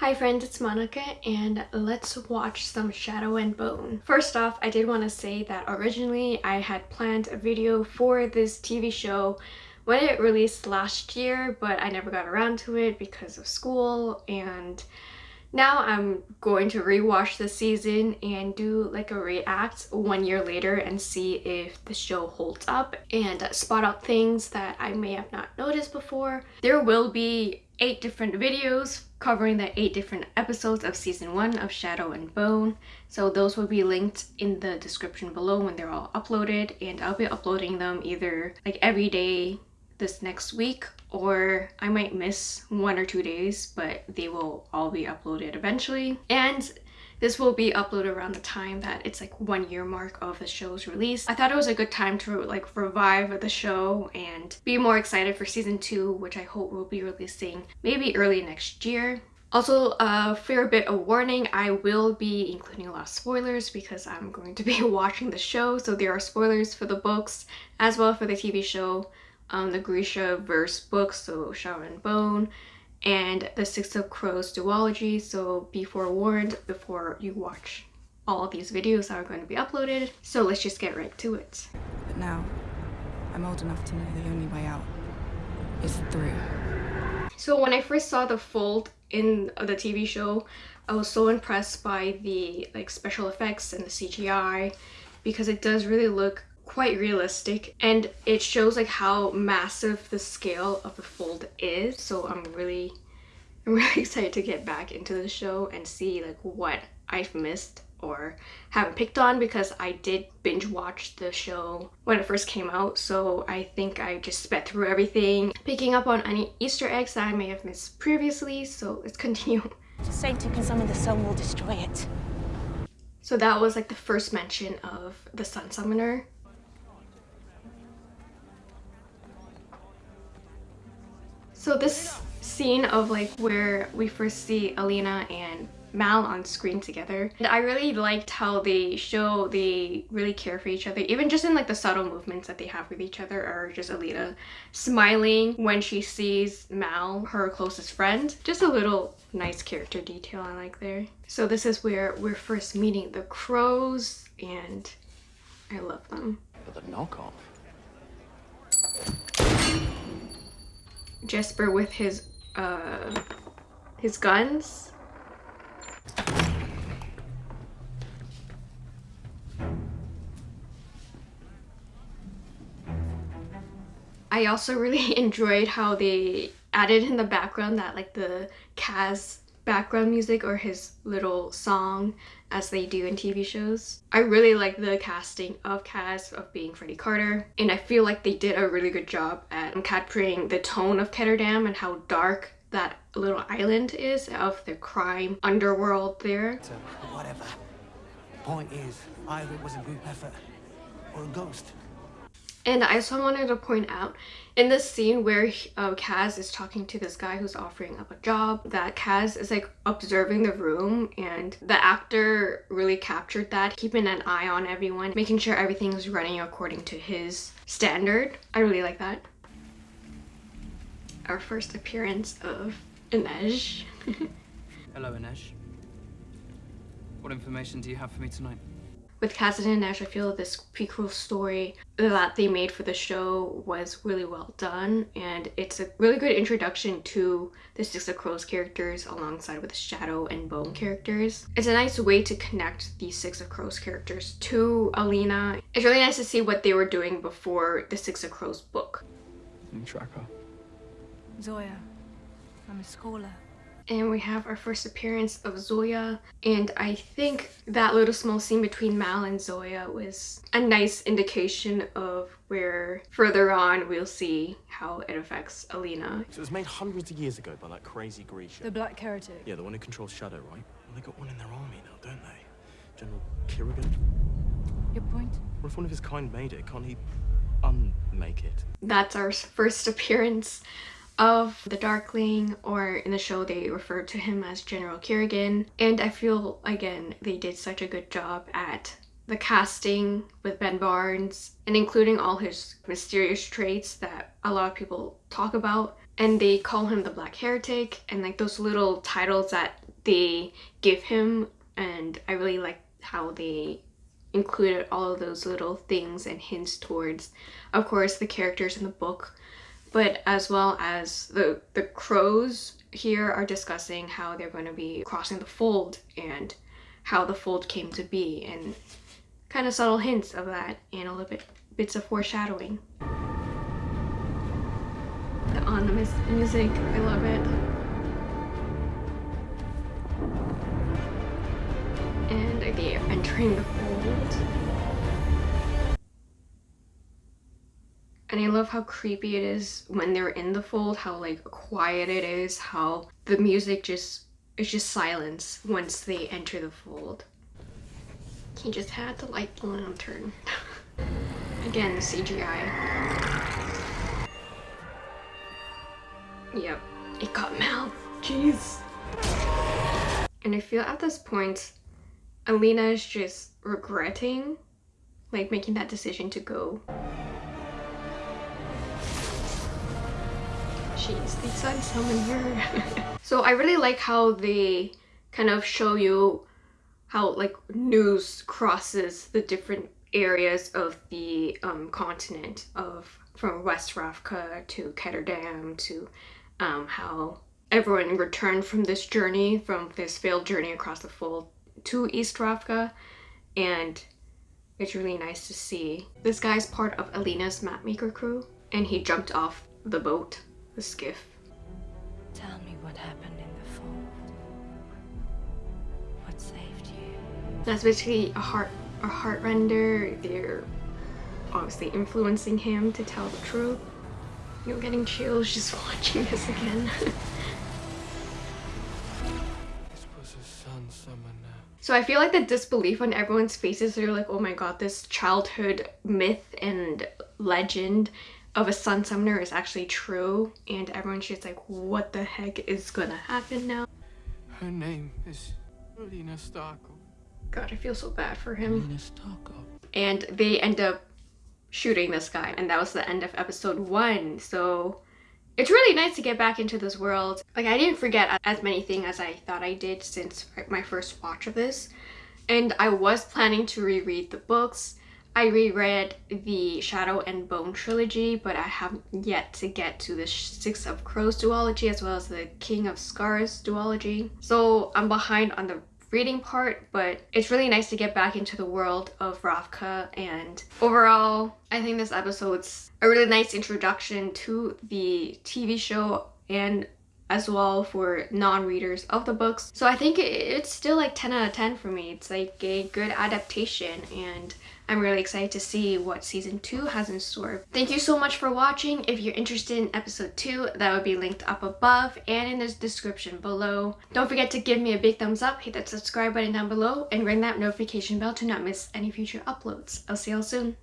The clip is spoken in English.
Hi friends, it's Monica and let's watch some Shadow and Bone. First off, I did want to say that originally I had planned a video for this TV show when it released last year, but I never got around to it because of school and now I'm going to rewatch the season and do like a react one year later and see if the show holds up and spot out things that I may have not noticed before. There will be eight different videos covering the eight different episodes of season one of Shadow and Bone. So those will be linked in the description below when they're all uploaded and I'll be uploading them either like every day this next week or I might miss one or two days but they will all be uploaded eventually and this will be uploaded around the time that it's like one year mark of the show's release. I thought it was a good time to like revive the show and be more excited for season two, which I hope will be releasing maybe early next year. Also, a fair bit of warning, I will be including a lot of spoilers because I'm going to be watching the show, so there are spoilers for the books as well for the TV show, um, the Grishaverse books, so Shadow and Bone, and the Six of Crows duology, so be forewarned before you watch all of these videos that are going to be uploaded. So let's just get right to it. But now, I'm old enough to know the only way out is through. So when I first saw the fold in the TV show, I was so impressed by the like special effects and the CGI because it does really look quite realistic and it shows like how massive the scale of the fold is. So I'm really I'm really excited to get back into the show and see like what I've missed or haven't picked on because I did binge watch the show when it first came out. So I think I just sped through everything. Picking up on any easter eggs that I may have missed previously. So let's continue. Satan can summon the sun will destroy it. So that was like the first mention of the sun summoner So this scene of like where we first see Alina and Mal on screen together. And I really liked how they show they really care for each other, even just in like the subtle movements that they have with each other or just Alina smiling when she sees Mal, her closest friend. Just a little nice character detail I like there. So this is where we're first meeting the crows and I love them. But the knockoff. Jesper with his uh his guns. I also really enjoyed how they added in the background that like the Kaz background music or his little song as they do in TV shows. I really like the casting of Kaz of being Freddie Carter and I feel like they did a really good job at capturing the tone of Ketterdam and how dark that little island is of the crime underworld there. So, whatever. Point is, either it was a group effort or a ghost. And I also wanted to point out in this scene where uh, Kaz is talking to this guy who's offering up a job that Kaz is like observing the room and the actor really captured that keeping an eye on everyone making sure everything is running according to his standard. I really like that. Our first appearance of Inej. Hello Inej. What information do you have for me tonight? With Cassidy and Nash, I feel this prequel story that they made for the show was really well done and it's a really good introduction to the Six of Crows characters alongside with the Shadow and Bone characters. It's a nice way to connect these Six of Crows characters to Alina. It's really nice to see what they were doing before the Six of Crows book. Tracker. Zoya, I'm a scholar and we have our first appearance of Zoya and I think that little small scene between Mal and Zoya was a nice indication of where further on we'll see how it affects Alina. So it was made hundreds of years ago by that crazy Grisha. The Black Heretic? Yeah, the one who controls Shadow, right? Well, they got one in their army now, don't they? General Kirigan? Your point? What if one of his kind made it? Can't he unmake it? That's our first appearance of the Darkling or in the show they refer to him as General Kirigan and I feel again they did such a good job at the casting with Ben Barnes and including all his mysterious traits that a lot of people talk about. And they call him the Black Heretic and like those little titles that they give him. And I really like how they included all of those little things and hints towards of course the characters in the book but as well as the the crows here are discussing how they're going to be crossing the fold and how the fold came to be and kind of subtle hints of that and a little bit bits of foreshadowing. The on the music i love it. And they're entering the fold and I love how creepy it is when they're in the fold, how like quiet it is, how the music just it's just silence once they enter the fold. He just had to light the lantern. Again, CGI. Yep, it got mouth. Jeez. And I feel at this point, Alina is just regretting like making that decision to go. Said summon her. so I really like how they kind of show you how like news crosses the different areas of the um, continent of from West Ravka to Ketterdam to um, how everyone returned from this journey, from this failed journey across the fold to East Ravka and it's really nice to see. This guy's part of Alina's mapmaker crew and he jumped off the boat the skiff. Tell me what happened in the fold. What saved you? That's basically a heart a Heartrender. They're obviously influencing him to tell the truth. You're getting chills just watching this again. So I feel like the disbelief on everyone's faces, they're like, oh my god, this childhood myth and legend of a sun summoner is actually true and everyone's just like what the heck is gonna happen now her name is Alina Starkov. God, I feel so bad for him. Alina Starkov. And they end up shooting this guy and that was the end of episode one. So it's really nice to get back into this world. Like I didn't forget as many things as I thought I did since my first watch of this. And I was planning to reread the books I reread the Shadow and Bone trilogy, but I have yet to get to the Six of Crows duology as well as the King of Scars duology. So I'm behind on the reading part, but it's really nice to get back into the world of Ravka and overall, I think this episode's a really nice introduction to the TV show and as well for non-readers of the books. So I think it's still like 10 out of 10 for me. It's like a good adaptation and I'm really excited to see what season 2 has in store. Thank you so much for watching. If you're interested in episode 2, that would be linked up above and in the description below. Don't forget to give me a big thumbs up, hit that subscribe button down below, and ring that notification bell to not miss any future uploads. I'll see y'all soon.